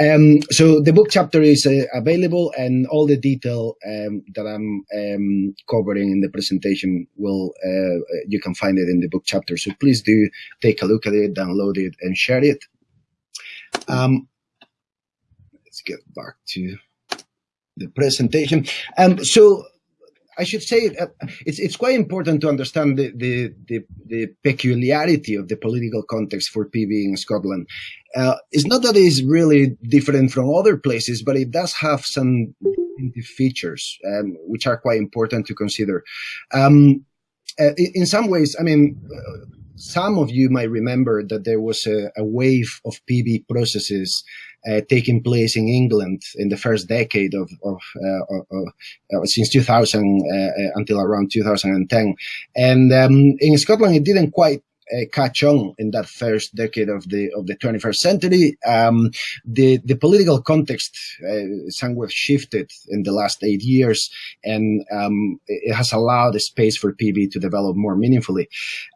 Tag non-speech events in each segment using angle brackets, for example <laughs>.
Um, so the book chapter is uh, available, and all the detail um, that I'm um, covering in the presentation will uh, you can find it in the book chapter. So please do take a look at it, download it, and share it. Um, let's get back to the presentation. Um, so I should say uh, it's it's quite important to understand the, the, the the peculiarity of the political context for PB in Scotland. Uh, it's not that it's really different from other places, but it does have some features um, which are quite important to consider. Um, uh, in some ways, I mean, uh, some of you might remember that there was a, a wave of PB processes uh, taking place in England in the first decade of, of, uh, of uh, since 2000 uh, uh, until around 2010. And um, in Scotland, it didn't quite catch on in that first decade of the of the 21st century. Um, the the political context uh, somewhat shifted in the last eight years, and um, it has allowed a space for PB to develop more meaningfully.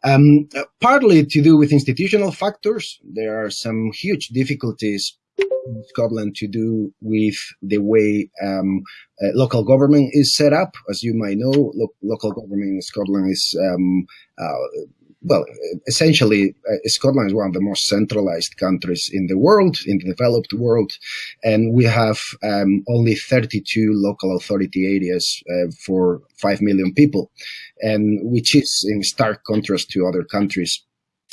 Um, partly to do with institutional factors, there are some huge difficulties in Scotland to do with the way um, uh, local government is set up. As you might know, lo local government in Scotland is um, uh, well, essentially, uh, Scotland is one of the most centralized countries in the world, in the developed world, and we have um, only 32 local authority areas uh, for 5 million people, and which is in stark contrast to other countries.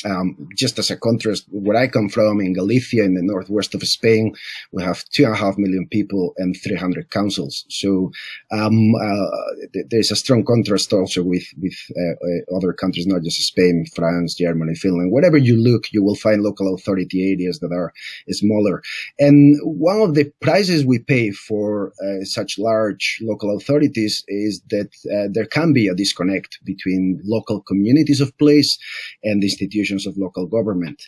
Um, just as a contrast, where I come from in Galicia, in the northwest of Spain, we have two and a half million people and 300 councils. So um, uh, th there's a strong contrast also with with uh, uh, other countries, not just Spain, France, Germany, Finland. Wherever you look, you will find local authority areas that are smaller. And one of the prices we pay for uh, such large local authorities is that uh, there can be a disconnect between local communities of place and the institutions of local government.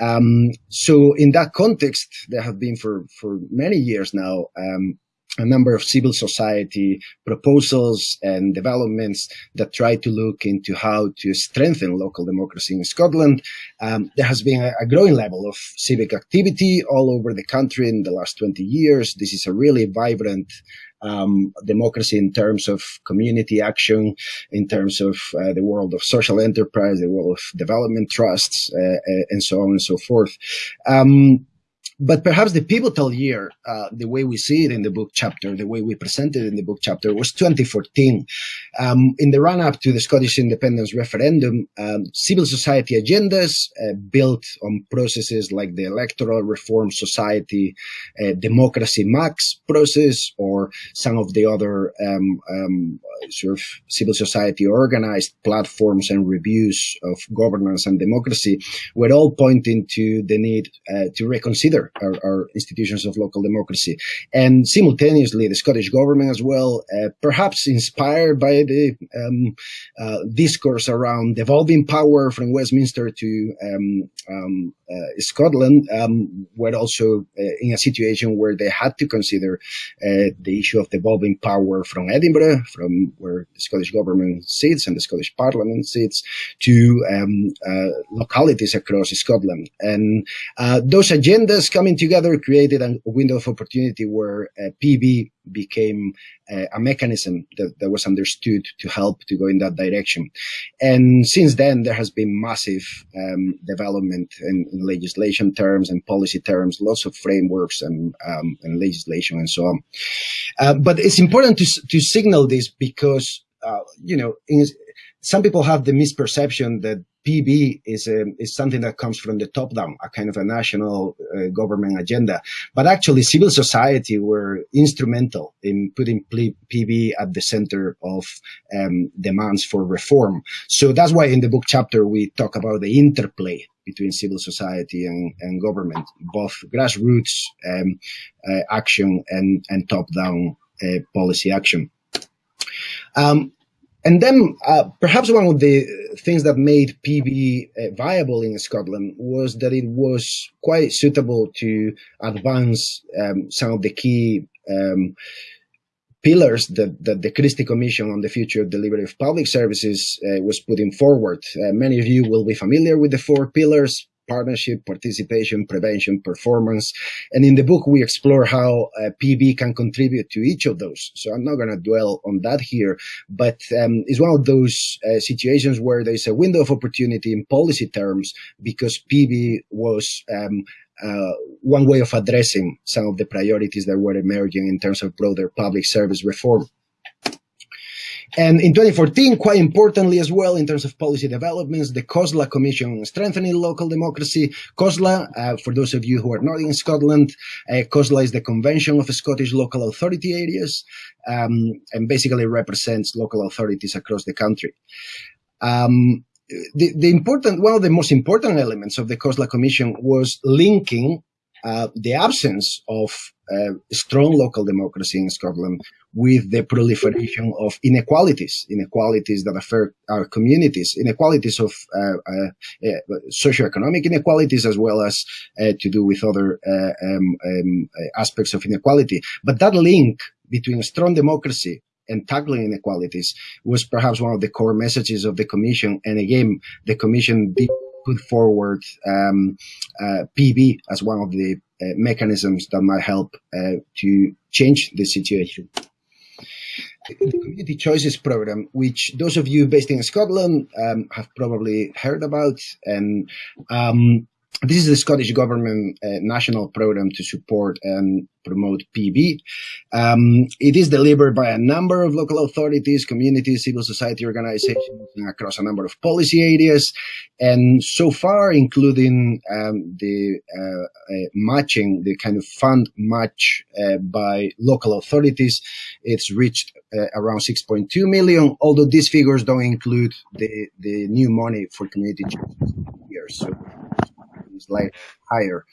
Um, so in that context, there have been for, for many years now, um, a number of civil society proposals and developments that try to look into how to strengthen local democracy in Scotland. Um, there has been a, a, growing level of civic activity all over the country in the last 20 years. This is a really vibrant um, democracy in terms of community action, in terms of uh, the world of social enterprise, the world of development trusts, uh, uh and so on and so forth. Um, but perhaps the pivotal year, uh, the way we see it in the book chapter, the way we present it in the book chapter was 2014. Um, in the run up to the Scottish independence referendum, um, civil society agendas uh, built on processes like the Electoral Reform Society uh, Democracy Max process or some of the other um, um sort of civil society organized platforms and reviews of governance and democracy were all pointing to the need uh, to reconsider our, our, institutions of local democracy. And simultaneously, the Scottish government as well, uh, perhaps inspired by the um, uh, discourse around devolving power from Westminster to um, um, uh, Scotland, um, were also uh, in a situation where they had to consider uh, the issue of devolving power from Edinburgh, from where the Scottish government sits and the Scottish Parliament sits, to um, uh, localities across Scotland. And those agendas coming together created a window of opportunity where PB became uh, a mechanism that, that was understood to help to go in that direction. And since then, there has been massive um, development in, in, legislation terms and policy terms, lots of frameworks and, um, and legislation and so on. Uh, but it's important to, to signal this because, uh, you know, in, some people have the misperception that PB is a, is something that comes from the top down, a kind of a national uh, government agenda. But actually, civil society were instrumental in putting PB at the center of um, demands for reform. So that's why in the book chapter we talk about the interplay between civil society and, and government, both grassroots um, uh, action and, and top down uh, policy action. Um, and then uh, perhaps one of the things that made PB uh, viable in Scotland was that it was quite suitable to advance um, some of the key um, pillars that, that the Christie Commission on the Future of Delivery of Public Services uh, was putting forward. Uh, many of you will be familiar with the four pillars. Partnership, participation, prevention, performance. And in the book, we explore how uh, PB can contribute to each of those. So I'm not going to dwell on that here, but um, it's one of those uh, situations where there's a window of opportunity in policy terms because PB was um, uh, one way of addressing some of the priorities that were emerging in terms of broader public service reform. And in 2014, quite importantly as well, in terms of policy developments, the COSLA Commission on Strengthening Local Democracy. COSLA, uh, for those of you who are not in Scotland, uh, COSLA is the Convention of Scottish Local Authority Areas, um, and basically represents local authorities across the country. Um, the, the important, one of the most important elements of the COSLA Commission was linking uh, the absence of uh, strong local democracy in Scotland with the proliferation of inequalities, inequalities that affect our communities, inequalities of uh, uh, uh socioeconomic inequalities as well as uh, to do with other um, um, aspects of inequality. But that link between strong democracy and tackling inequalities was perhaps one of the core messages of the Commission. And again, the Commission did put forward um, uh, PB as one of the uh, mechanisms that might help uh, to change the situation. The Community Choices Program, which those of you based in Scotland um, have probably heard about, and um, this is the Scottish Government uh, national program to support and promote PB. Um, it is delivered by a number of local authorities, communities, civil society organizations across a number of policy areas. And so far, including um, the uh, uh, matching, the kind of fund match uh, by local authorities, it's reached uh, around 6.2 million, although these figures don't include the, the new money for community years. So like higher.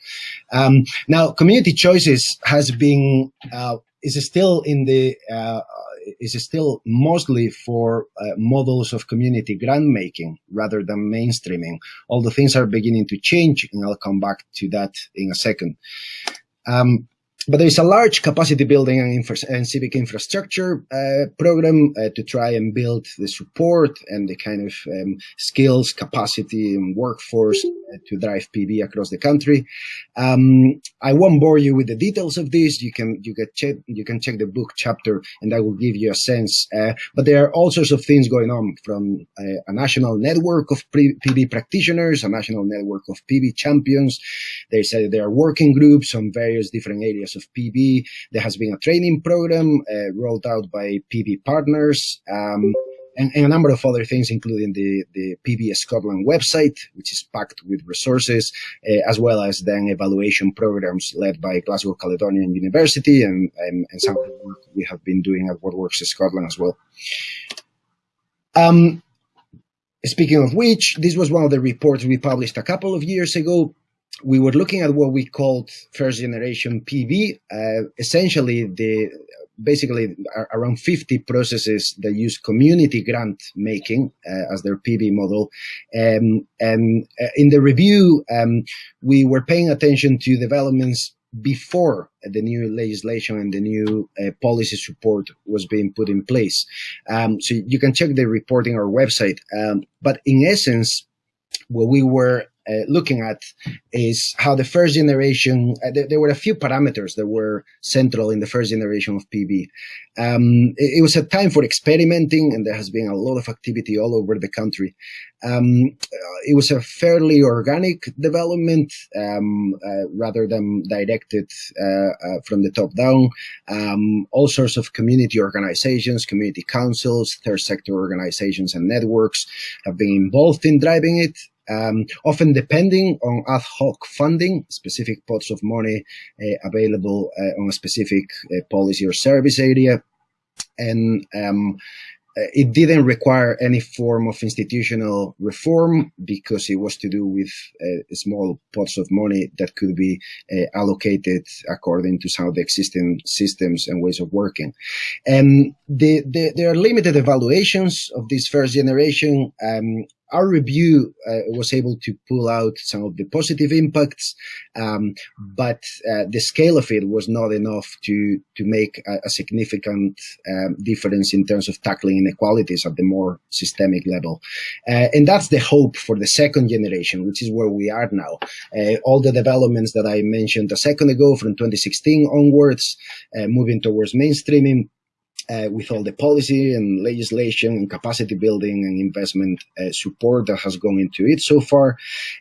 Um, now, community choices has been uh, is still in the uh, is still mostly for uh, models of community grant making rather than mainstreaming. All the things are beginning to change, and I'll come back to that in a second. Um, but there is a large capacity building and, and civic infrastructure uh, program uh, to try and build the support and the kind of um, skills, capacity, and workforce uh, to drive PB across the country. Um, I won't bore you with the details of this. You can you can check you can check the book chapter, and that will give you a sense. Uh, but there are all sorts of things going on, from uh, a national network of PB practitioners, a national network of PB champions. They say there are working groups on various different areas of PB. There has been a training program uh, rolled out by PB partners. Um, and, and, a number of other things, including the, the PB Scotland website, which is packed with resources, uh, as well as then evaluation programs led by Glasgow Caledonian University and, and, and some of the work we have been doing at What Works in Scotland as well. Um, speaking of which, this was one of the reports we published a couple of years ago we were looking at what we called first generation PB. Uh, essentially, the basically around 50 processes that use community grant making uh, as their PB model. Um, and uh, in the review, um, we were paying attention to developments before the new legislation and the new uh, policy support was being put in place. Um, so you can check the report in our website. Um, but in essence, what we were uh, looking at is how the first generation, uh, there, there, were a few parameters that were central in the first generation of PB. Um, it, it, was a time for experimenting, and there has been a lot of activity all over the country. Um, uh, it was a fairly organic development um, uh, rather than directed uh, uh, from the top down. Um, all sorts of community organizations, community councils, third sector organizations, and networks have been involved in driving it um, often depending on ad hoc funding, specific pots of money uh, available uh, on a specific uh, policy or service area. And um, it didn't require any form of institutional reform because it was to do with uh, small pots of money that could be uh, allocated according to some of the existing systems and ways of working. And the, the, there are limited evaluations of this first generation. Um, our review uh, was able to pull out some of the positive impacts, um, but uh, the scale of it was not enough to to make a, a significant um, difference in terms of tackling inequalities at the more systemic level. Uh, and that's the hope for the second generation, which is where we are now. Uh, all the developments that I mentioned a second ago from 2016 onwards, uh, moving towards mainstreaming, uh, with all the policy and legislation and capacity building and investment uh, support that has gone into it so far.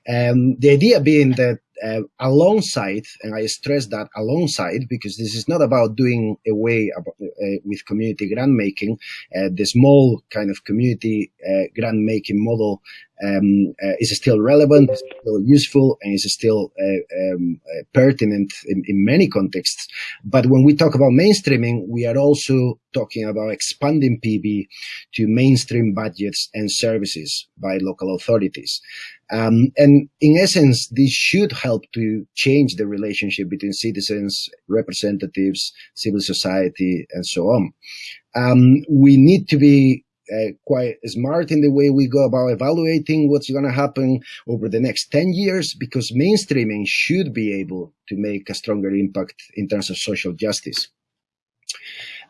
Um, the idea being that uh, alongside, and I stress that alongside, because this is not about doing away about, uh, with community grant making. Uh, the small kind of community uh, grant making model um, uh, is still relevant, is still useful, and is still uh, um, pertinent in, in, many contexts. But when we talk about mainstreaming, we are also talking about expanding PB to mainstream budgets and services by local authorities. Um, and in essence, this should help to change the relationship between citizens, representatives, civil society, and so on. Um, we need to be uh, quite smart in the way we go about evaluating what's going to happen over the next 10 years because mainstreaming should be able to make a stronger impact in terms of social justice.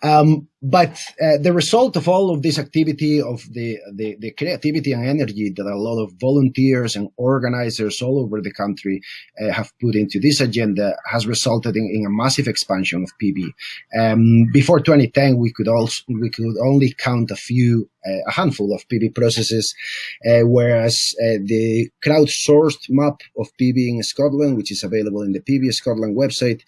Um, but uh, the result of all of this activity, of the, the, the, creativity and energy that a lot of volunteers and organizers all over the country uh, have put into this agenda has resulted in, in a massive expansion of PB. Um, before 2010, we could also we could only count a few uh, a handful of PB processes, uh, whereas uh, the crowdsourced map of PB in Scotland, which is available in the PB Scotland website,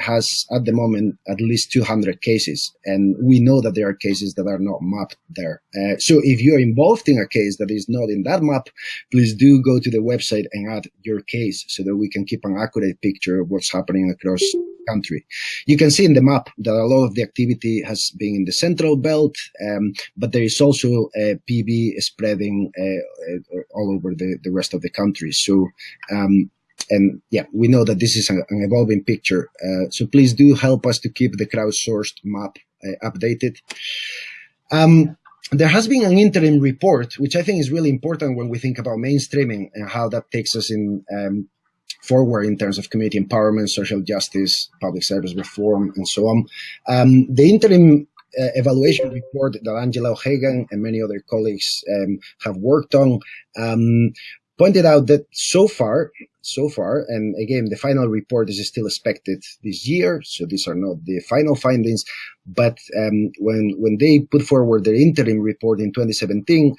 has at the moment at least 200 cases. And we know that there are cases that are not mapped there. so if you're involved in a case that is not in that map, please do go to the website and add your case so that we can keep an accurate picture of what's happening across country. You can see in the map that a lot of the activity has been in the central belt, um, but there is also uh, PB spreading uh, uh, all over the, the rest of the country. So, um, and yeah, we know that this is an, evolving picture. Uh, so please do help us to keep the crowdsourced map uh, updated. Um, there has been an interim report, which I think is really important when we think about mainstreaming and how that takes us in um, forward in terms of community empowerment, social justice, public service reform, and so on. Um, the interim uh, evaluation report that Angela O'Hagan and many other colleagues um, have worked on um, pointed out that so far, so far, and again, the final report is still expected this year, so these are not the final findings, but um, when, when they put forward their interim report in 2017,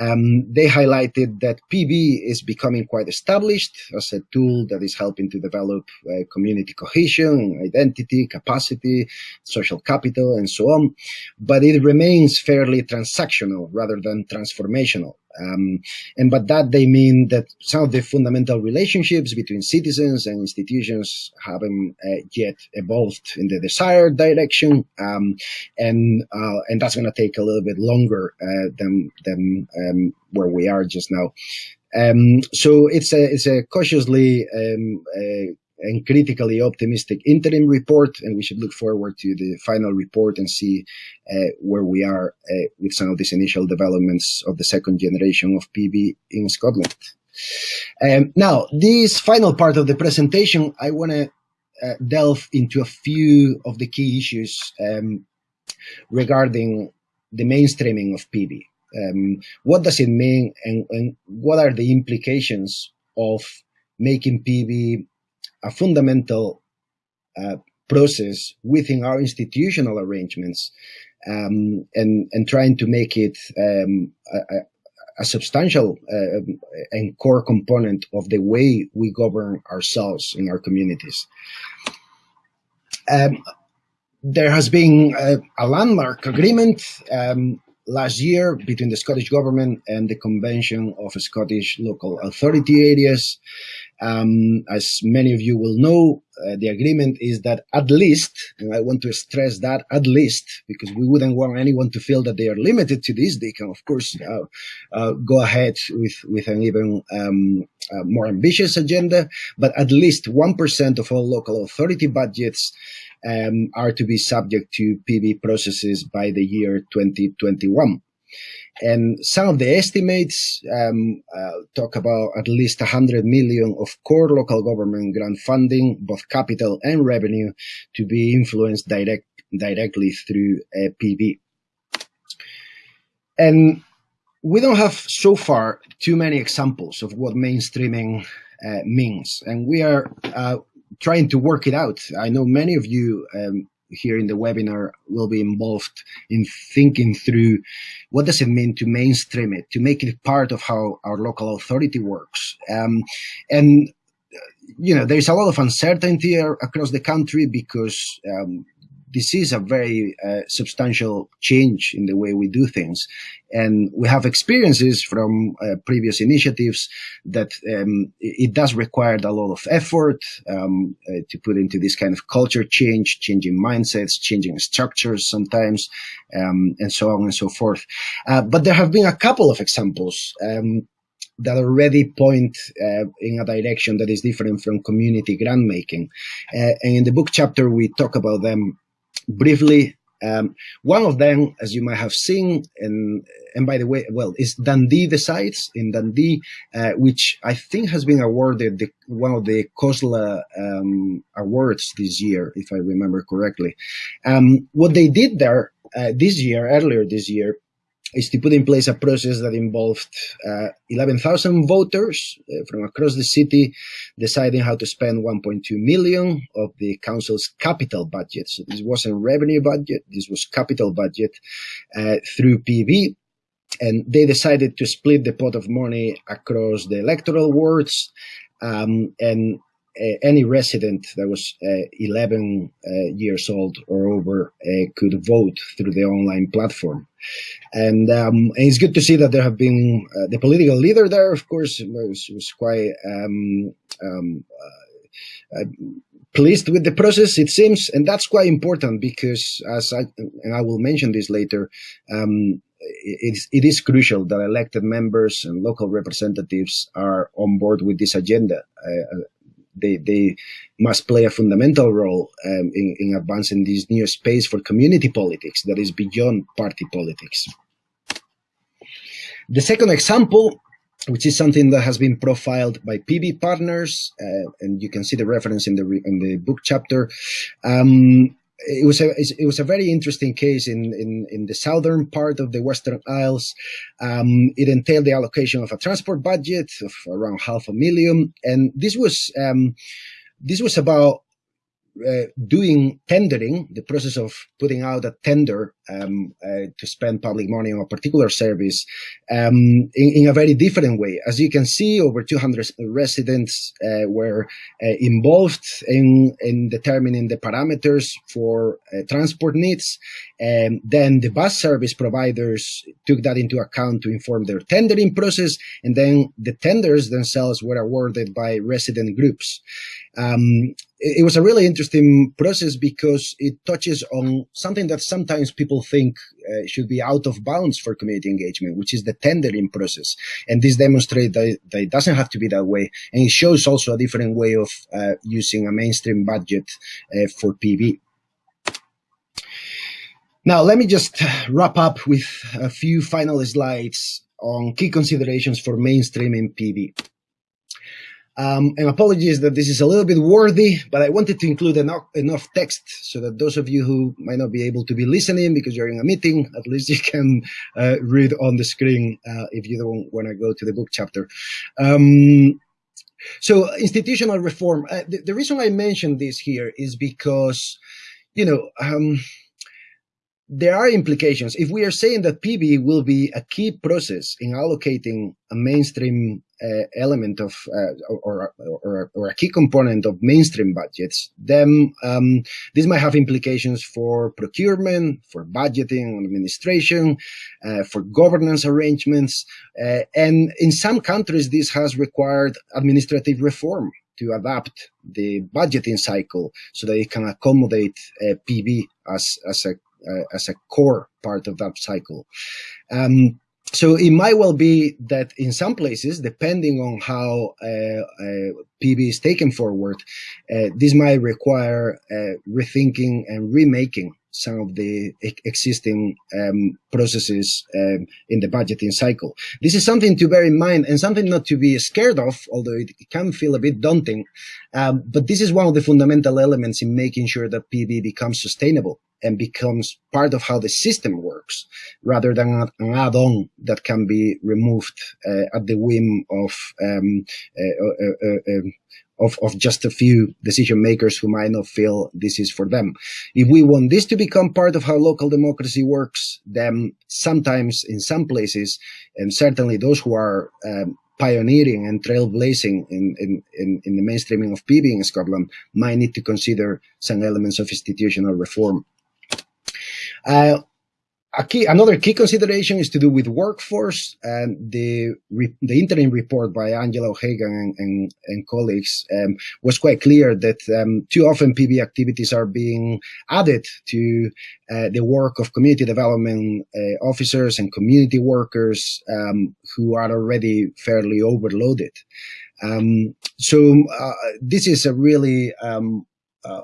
um, they highlighted that PB is becoming quite established as a tool that is helping to develop uh, community cohesion, identity, capacity, social capital, and so on, but it remains fairly transactional rather than transformational. Um, and by that they mean that some of the fundamental relationships between citizens and institutions haven't uh, yet evolved in the desired direction, um, and uh, and that's going to take a little bit longer uh, than than um, where we are just now. Um, so it's a it's a cautiously um, uh, and critically optimistic interim report, and we should look forward to the final report and see uh, where we are uh, with some of these initial developments of the second generation of PB in Scotland. Um, now, this final part of the presentation, I want to uh, delve into a few of the key issues um, regarding the mainstreaming of PB. Um, what does it mean and, and what are the implications of making PB a fundamental uh, process within our institutional arrangements um, and, and trying to make it um, a, a, substantial uh, and core component of the way we govern ourselves in our communities. Um, there has been a, landmark agreement um, last year between the Scottish Government and the Convention of Scottish Local Authority Areas um, as many of you will know, uh, the agreement is that at least, and I want to stress that at least, because we wouldn't want anyone to feel that they are limited to this. They can, of course, uh, uh, go ahead with, with an even um, uh, more ambitious agenda, but at least 1% of all local authority budgets um, are to be subject to PB processes by the year 2021. And some of the estimates um, uh, talk about at least 100 million of core local government grant funding, both capital and revenue, to be influenced direct, directly through uh, PB. And we don't have so far too many examples of what mainstreaming uh, means, and we are uh, trying to work it out. I know many of you um, here in the webinar will be involved in thinking through what does it mean to mainstream it, to make it part of how our local authority works. Um, and you know, there's a lot of uncertainty across the country because um, this is a very uh, substantial change in the way we do things. And we have experiences from uh, previous initiatives that um, it does require a lot of effort um, uh, to put into this kind of culture change, changing mindsets, changing structures sometimes, um, and so on and so forth. Uh, but there have been a couple of examples um, that already point uh, in a direction that is different from community grant making. Uh, and in the book chapter, we talk about them briefly. Um, one of them, as you might have seen, and and by the way, well, is Dundee Decides in Dundee, uh, which I think has been awarded the, one of the COSLA um, awards this year, if I remember correctly. Um, what they did there uh, this year, earlier this year, is to put in place a process that involved uh, 11,000 voters uh, from across the city deciding how to spend 1.2 million of the council's capital budget. So this wasn't revenue budget, this was capital budget uh, through PB. And they decided to split the pot of money across the electoral wards um, and any resident that was uh, 11 uh, years old or over could vote through the online platform. And, um, and, it's good to see that there have been the political leader there, of course, was, was quite um, um, pleased with the process, it seems, and that's quite important because, as I and I will mention this later, um, it, it is crucial that elected members and local representatives are on board with this agenda. Uh, they, they must play a fundamental role um, in, in advancing this new space for community politics that is beyond party politics. The second example which is something that has been profiled by PB partners, uh, and you can see the reference in the in the book chapter. Um, it was a it was a very interesting case in in, in the southern part of the Western Isles. Um, it entailed the allocation of a transport budget of around half a million, and this was um, this was about uh, doing tendering, the process of putting out a tender um, uh, to spend public money on a particular service um, in, in, a very different way. As you can see, over 200 residents uh, were uh, involved in, in determining the parameters for uh, transport needs. And then the bus service providers took that into account to inform their tendering process. And then the tenders themselves were awarded by resident groups. Um, it was a really interesting process because it touches on something that sometimes people think uh, should be out of bounds for community engagement, which is the tendering process. And this demonstrates that, that, it doesn't have to be that way. And it shows also a different way of uh, using a mainstream budget uh, for PB. Now, let me just wrap up with a few final slides on key considerations for mainstreaming PB. Um, and apologies that this is a little bit wordy, but I wanted to include enough, enough text so that those of you who might not be able to be listening because you're in a meeting, at least you can uh, read on the screen uh, if you don't want to go to the book chapter. Um, so institutional reform, uh, the, the, reason I mentioned this here is because, you know, um, there are implications. If we are saying that PB will be a key process in allocating a mainstream uh, element of uh, or, or, or, a key component of mainstream budgets, then um, this might have implications for procurement, for budgeting administration, uh, for governance arrangements. Uh, and in some countries, this has required administrative reform to adapt the budgeting cycle so that it can accommodate uh, PB as, as a as a core part of that cycle. Um, so it might well be that in some places, depending on how uh, uh, PB is taken forward, uh, this might require uh, rethinking and remaking some of the existing um, processes um, in the budgeting cycle. This is something to bear in mind and something not to be scared of, although it can feel a bit daunting. Um, but this is one of the fundamental elements in making sure that PB becomes sustainable and becomes part of how the system works rather than an add-on that can be removed uh, at the whim of um, uh, uh, uh, um, of, of just a few decision makers who might not feel this is for them. If we want this to become part of how local democracy works, then sometimes in some places, and certainly those who are um, pioneering and trailblazing in, in, in, in, the mainstreaming of PB in Scotland might need to consider some elements of institutional reform. Uh, a key, another key consideration is to do with workforce and the the interim report by Angela O'Hagan and, and, and colleagues um, was quite clear that um, too often PB activities are being added to uh, the work of community development uh, officers and community workers um, who are already fairly overloaded. Um, so uh, this is a really um, uh,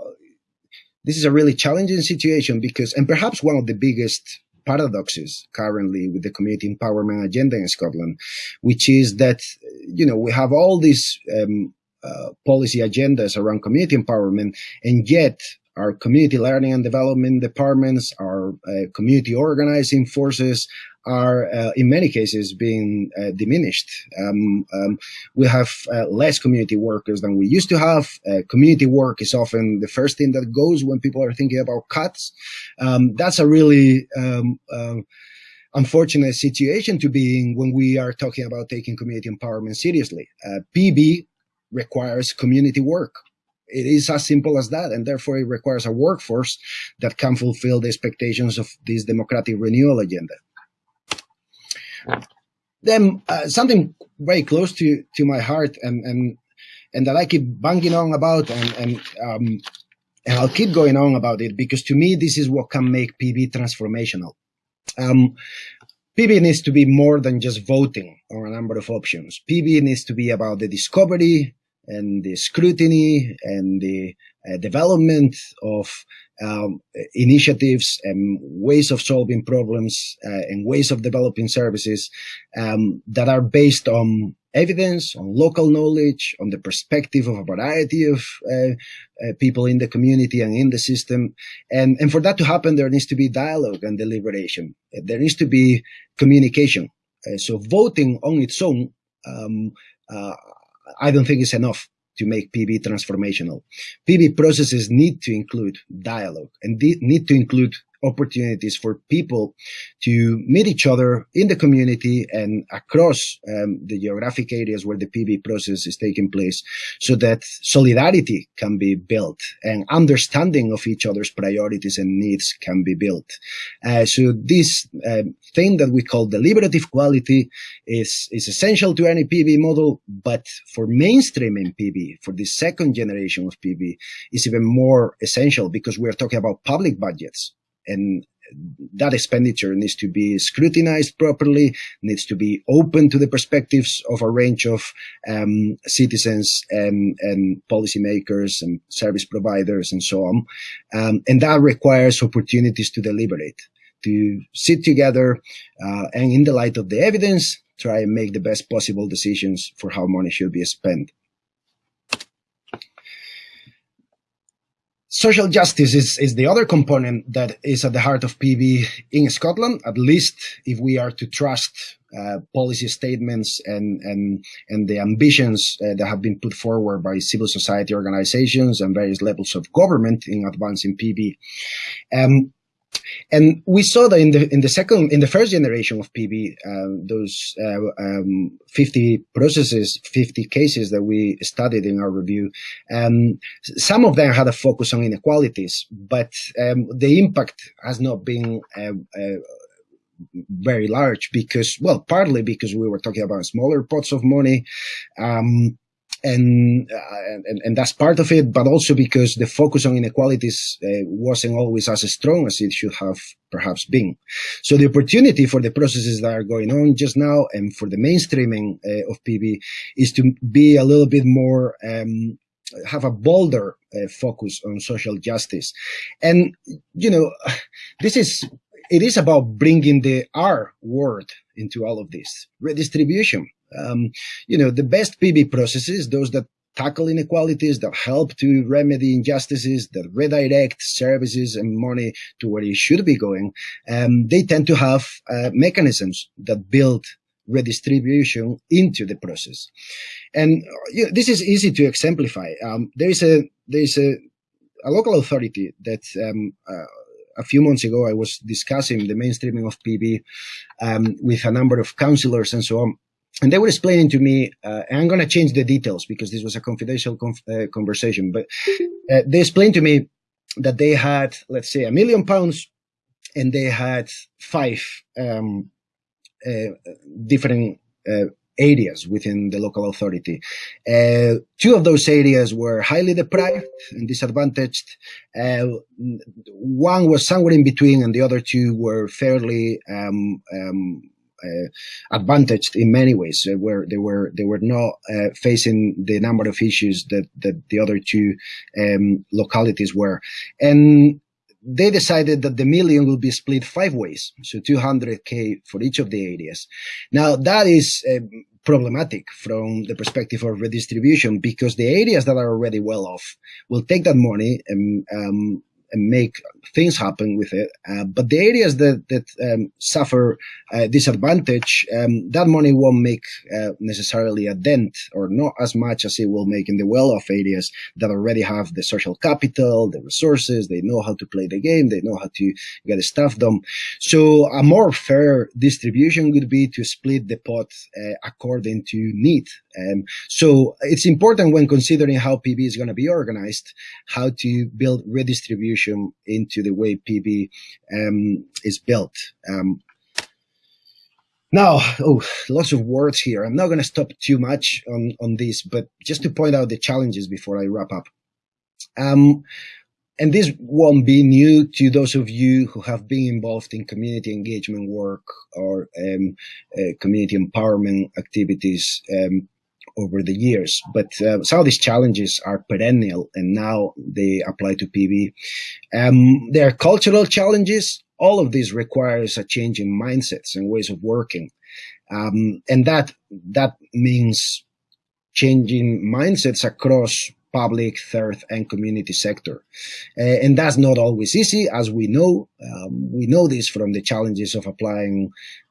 this is a really challenging situation because, and perhaps one of the biggest paradoxes currently with the community empowerment agenda in Scotland, which is that, you know, we have all these um, uh, policy agendas around community empowerment, and yet our community learning and development departments, our uh, community organizing forces are uh, in many cases being uh, diminished. Um, um, we have uh, less community workers than we used to have. Uh, community work is often the first thing that goes when people are thinking about cuts. Um, that's a really um, uh, unfortunate situation to be in when we are talking about taking community empowerment seriously. PB requires community work. It is as simple as that, and therefore it requires a workforce that can fulfill the expectations of this democratic renewal agenda. Then uh, something very close to, to my heart and, and and that I keep banging on about and and um, and I'll keep going on about it because to me this is what can make PB transformational. Um, PB needs to be more than just voting on a number of options. PB needs to be about the discovery, and the scrutiny and the uh, development of um, initiatives and ways of solving problems uh, and ways of developing services um, that are based on evidence, on local knowledge, on the perspective of a variety of uh, uh, people in the community and in the system. And, and for that to happen, there needs to be dialogue and deliberation. There needs to be communication. Uh, so voting on its own um, uh, I don't think it's enough to make PB transformational. PB processes need to include dialogue and need to include opportunities for people to meet each other in the community and across um, the geographic areas where the PB process is taking place so that solidarity can be built and understanding of each other's priorities and needs can be built. Uh, so this uh, thing that we call deliberative quality is, is essential to any PB model, but for mainstreaming PB, for the second generation of PB, is even more essential because we're talking about public budgets and that expenditure needs to be scrutinized properly, needs to be open to the perspectives of a range of um, citizens and, and policymakers and service providers and so on. Um, and that requires opportunities to deliberate, to sit together uh, and in the light of the evidence, try and make the best possible decisions for how money should be spent. Social justice is, is the other component that is at the heart of PB in Scotland, at least if we are to trust uh, policy statements and, and, and the ambitions uh, that have been put forward by civil society organizations and various levels of government in advancing PB. Um, and we saw that in the in the second in the first generation of PB, uh, those uh, um, 50 processes, 50 cases that we studied in our review, um, some of them had a focus on inequalities, but um, the impact has not been uh, uh very large because, well, partly because we were talking about smaller pots of money. And, uh, and, and that's part of it, but also because the focus on inequalities uh, wasn't always as strong as it should have perhaps been. So the opportunity for the processes that are going on just now and for the mainstreaming uh, of PB is to be a little bit more um, have a bolder uh, focus on social justice. And, you know, <sighs> this is, it is about bringing the R word into all of this redistribution. Um, you know, the best PB processes, those that tackle inequalities, that help to remedy injustices, that redirect services and money to where it should be going, um, they tend to have uh, mechanisms that build redistribution into the process. And you know, this is easy to exemplify. Um, there is a there is a, a local authority that um, uh, a few months ago I was discussing the mainstreaming of PB um, with a number of councillors and so on. And they were explaining to me, uh, and I'm going to change the details because this was a confidential conf uh, conversation, but <laughs> uh, they explained to me that they had, let's say, a million pounds and they had five um, uh, different uh, areas within the local authority. Uh, two of those areas were highly deprived and disadvantaged. Uh, one was somewhere in between, and the other two were fairly um, um, advantaged in many ways, uh, where they were they were not uh, facing the number of issues that that the other two um, localities were, and they decided that the million will be split five ways, so 200k for each of the areas. Now that is uh, problematic from the perspective of redistribution because the areas that are already well off will take that money and um, and make things happen with it. Uh, but the areas that that um, suffer uh, disadvantage, um, that money won't make uh, necessarily a dent, or not as much as it will make in the well-off areas that already have the social capital, the resources, they know how to play the game, they know how to get stuff done. So a more fair distribution would be to split the pot uh, according to need. Um, so it's important when considering how PB is going to be organized, how to build redistribution into the way PB um, is built. Um, now, oh, lots of words here. I'm not going to stop too much on, on this, but just to point out the challenges before I wrap up. Um, and this won't be new to those of you who have been involved in community engagement work or um, uh, community empowerment activities um, over the years. But uh, some of these challenges are perennial and now they apply to PB. Um, there are cultural challenges. All of this requires a change in mindsets and ways of working. Um, and that, that means changing mindsets across public, third, and community sector. Uh, and that's not always easy, as we know. Um, we know this from the challenges of applying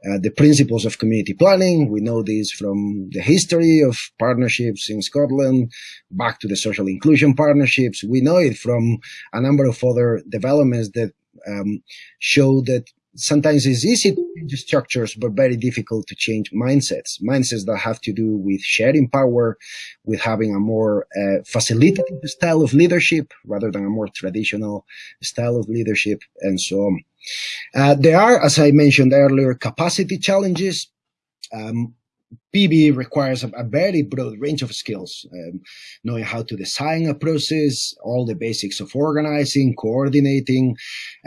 uh, the principles of community planning. We know this from the history of partnerships in Scotland, back to the social inclusion partnerships. We know it from a number of other developments that um, show that sometimes it's easy to change structures, but very difficult to change mindsets. Mindsets that have to do with sharing power, with having a more uh, facilitative style of leadership rather than a more traditional style of leadership, and so on. Uh, there are, as I mentioned earlier, capacity challenges. Um, PB requires a, very broad range of skills, um, knowing how to design a process, all the basics of organizing, coordinating,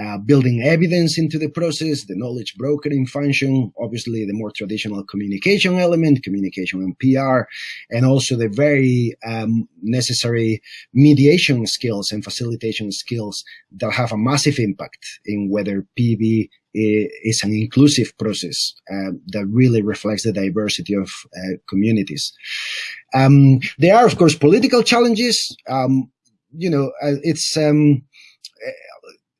uh, building evidence into the process, the knowledge brokering function, obviously the more traditional communication element, communication and PR, and also the very um, necessary mediation skills and facilitation skills that have a massive impact in whether PB is an inclusive process uh, that really reflects the diversity of uh, communities. Um, there are, of course, political challenges. Um, you know, uh, it's um, uh,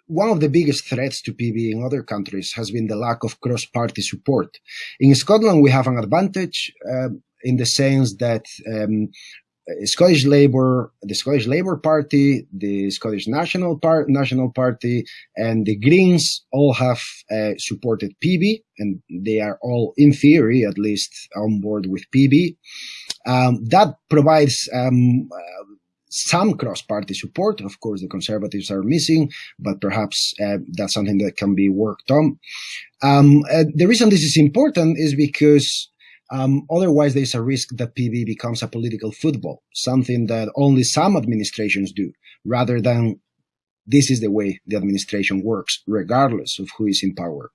one of the biggest threats to PB in other countries has been the lack of cross-party support. In Scotland, we have an advantage uh, in the sense that um, Scottish Labour, the Scottish Labour Party, the Scottish National Par National Party, and the Greens all have uh, supported PB, and they are all, in theory, at least, on board with PB. Um, that provides um, uh, some cross-party support. Of course, the Conservatives are missing, but perhaps uh, that's something that can be worked on. Um, uh, the reason this is important is because um, otherwise, there's a risk that PB becomes a political football, something that only some administrations do, rather than this is the way the administration works, regardless of who is in power.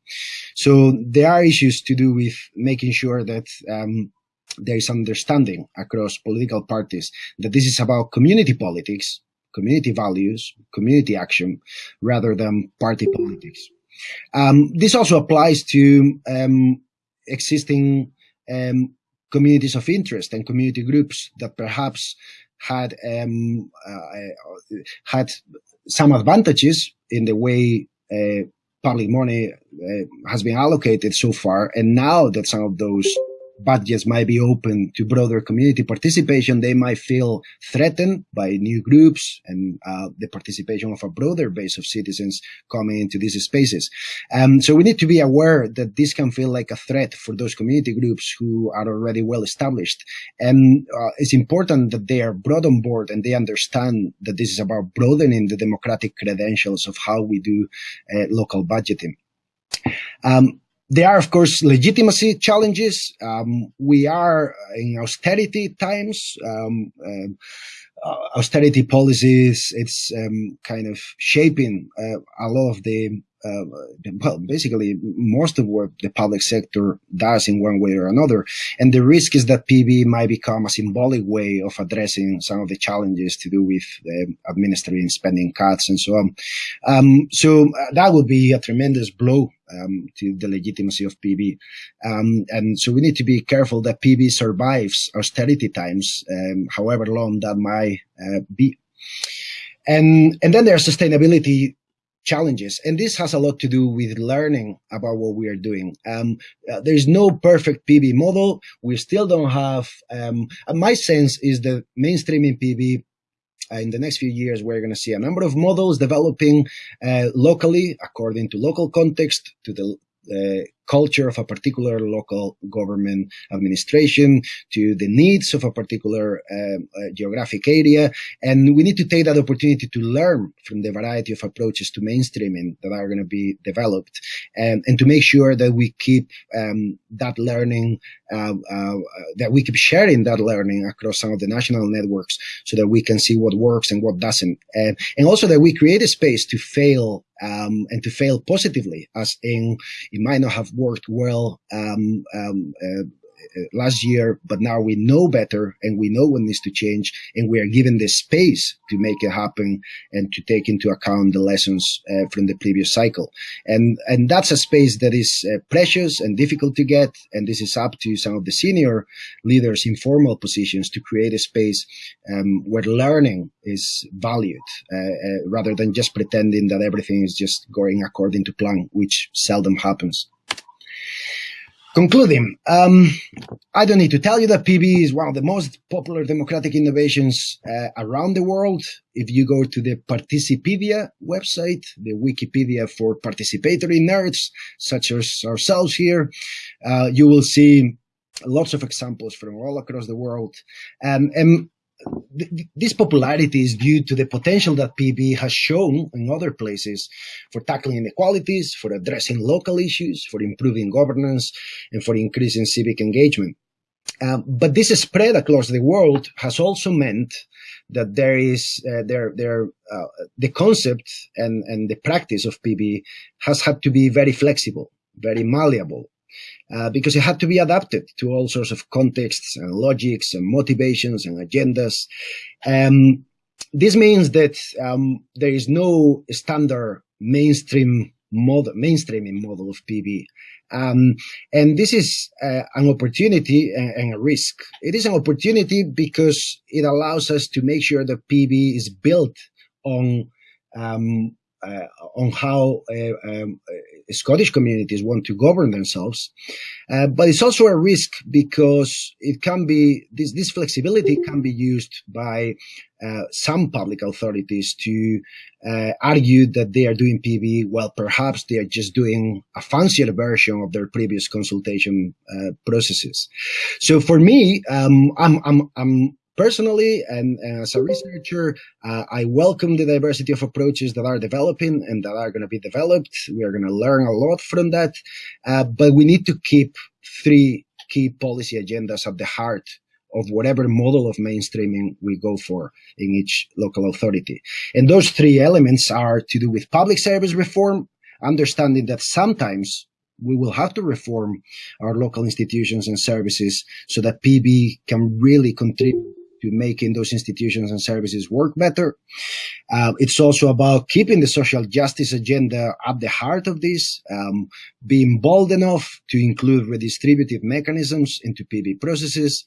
So there are issues to do with making sure that um, there is understanding across political parties that this is about community politics, community values, community action, rather than party politics. Um, this also applies to um, existing um, communities of interest and community groups that perhaps had um, uh, had some advantages in the way uh, public money uh, has been allocated so far, and now that some of those budgets might be open to broader community participation, they might feel threatened by new groups and uh, the participation of a broader base of citizens coming into these spaces. Um, so we need to be aware that this can feel like a threat for those community groups who are already well established. And uh, it's important that they are brought on board and they understand that this is about broadening the democratic credentials of how we do uh, local budgeting. Um, there are, of course, legitimacy challenges. Um, we are in austerity times. Um, um, uh, austerity policies, it's um, kind of shaping uh, a lot of the uh, well, basically most of what the public sector does in one way or another. And the risk is that PB might become a symbolic way of addressing some of the challenges to do with uh, administering spending cuts and so on. Um, so uh, that would be a tremendous blow um, to the legitimacy of PB. Um, and so we need to be careful that PB survives austerity times, um, however long that might uh, be. And, and then there's sustainability challenges. And this has a lot to do with learning about what we are doing. Um, uh, there's no perfect PB model. We still don't have, um, my sense is that mainstreaming PB uh, in the next few years, we're going to see a number of models developing uh, locally according to local context, to the uh, culture of a particular local government administration to the needs of a particular um, uh, geographic area. And we need to take that opportunity to learn from the variety of approaches to mainstreaming that are going to be developed and, and to make sure that we keep um, that learning, uh, uh, that we keep sharing that learning across some of the national networks so that we can see what works and what doesn't. and also that we create a space to fail um, and to fail positively, as in it might not have worked well um, um, uh, uh, last year, but now we know better and we know what needs to change, and we are given the space to make it happen and to take into account the lessons uh, from the previous cycle. And and that's a space that is uh, precious and difficult to get. And this is up to some of the senior leaders in formal positions to create a space um, where learning is valued uh, uh, rather than just pretending that everything is just going according to plan, which seldom happens. Concluding, um, I don't need to tell you that PB is one of the most popular democratic innovations uh, around the world. If you go to the Participedia website, the Wikipedia for participatory nerds, such as ourselves here, uh, you will see lots of examples from all across the world. Um, and this popularity is due to the potential that PB has shown in other places for tackling inequalities, for addressing local issues, for improving governance, and for increasing civic engagement. Um, but this spread across the world has also meant that there is uh, there there uh, the concept and and the practice of PB has had to be very flexible, very malleable, uh, because it had to be adapted to all sorts of contexts and logics and motivations and agendas. Um, this means that um, there is no standard mainstream model, mainstreaming model of PB. Um, and this is uh, an opportunity and, and, a risk. It is an opportunity because it allows us to make sure that PB is built on um, on how uh, um, uh, Scottish communities want to govern themselves. Uh, but it's also a risk because it can be this this flexibility can be used by uh, some public authorities to uh, argue that they are doing PB while perhaps they are just doing a fancier version of their previous consultation processes. So for me, um, I'm I'm I'm Personally, and, and as a researcher, uh, I welcome the diversity of approaches that are developing and that are going to be developed. We are going to learn a lot from that, uh, but we need to keep three key policy agendas at the heart of whatever model of mainstreaming we go for in each local authority. And those three elements are to do with public service reform, understanding that sometimes we will have to reform our local institutions and services so that PB can really contribute to making those institutions and services work better. Uh, it's also about keeping the social justice agenda at the heart of this, um, being bold enough to include redistributive mechanisms into PB processes,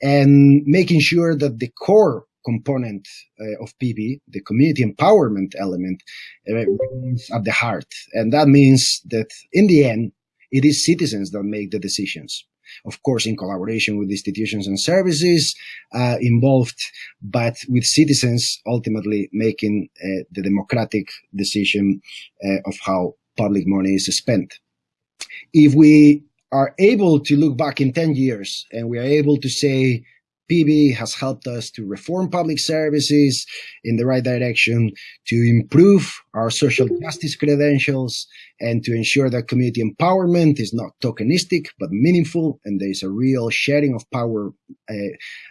and making sure that the core component uh, of PB, the community empowerment element, uh, remains at the heart. And that means that in the end, it is citizens that make the decisions. Of course, in collaboration with institutions and services uh, involved, but with citizens ultimately making uh, the democratic decision uh, of how public money is spent. If we are able to look back in 10 years and we are able to say PB has helped us to reform public services in the right direction, to improve our social justice credentials, and to ensure that community empowerment is not tokenistic but meaningful, and there is a real sharing of power uh,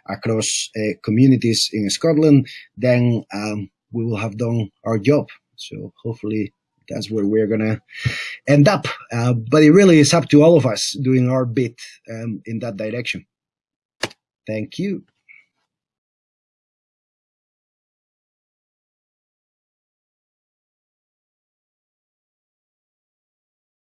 across uh, communities in Scotland, then um, we will have done our job. So hopefully that's where we're gonna end up. Uh, but it really is up to all of us doing our bit um, in that direction. Thank you.